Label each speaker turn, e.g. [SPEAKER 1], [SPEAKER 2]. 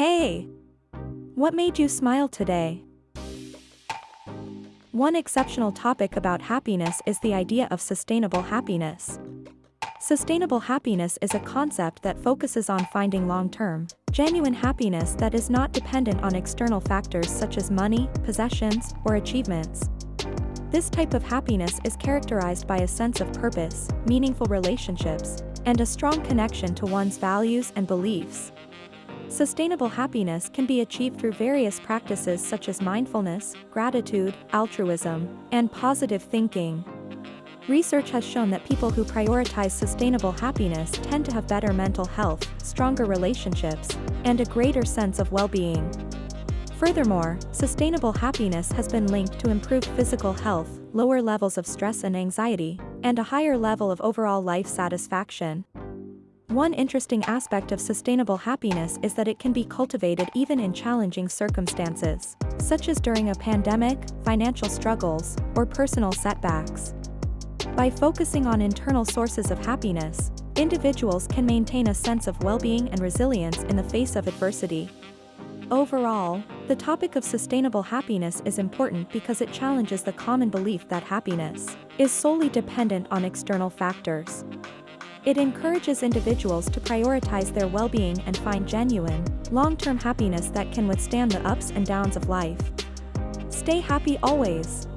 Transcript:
[SPEAKER 1] Hey! What made you smile today? One exceptional topic about happiness is the idea of sustainable happiness. Sustainable happiness is a concept that focuses on finding long-term, genuine happiness that is not dependent on external factors such as money, possessions, or achievements. This type of happiness is characterized by a sense of purpose, meaningful relationships, and a strong connection to one's values and beliefs. Sustainable happiness can be achieved through various practices such as mindfulness, gratitude, altruism, and positive thinking. Research has shown that people who prioritize sustainable happiness tend to have better mental health, stronger relationships, and a greater sense of well-being. Furthermore, sustainable happiness has been linked to improved physical health, lower levels of stress and anxiety, and a higher level of overall life satisfaction. One interesting aspect of sustainable happiness is that it can be cultivated even in challenging circumstances, such as during a pandemic, financial struggles, or personal setbacks. By focusing on internal sources of happiness, individuals can maintain a sense of well-being and resilience in the face of adversity. Overall, the topic of sustainable happiness is important because it challenges the common belief that happiness is solely dependent on external factors. It encourages individuals to prioritize their well-being and find genuine, long-term happiness that can withstand the ups and downs of life. Stay happy always.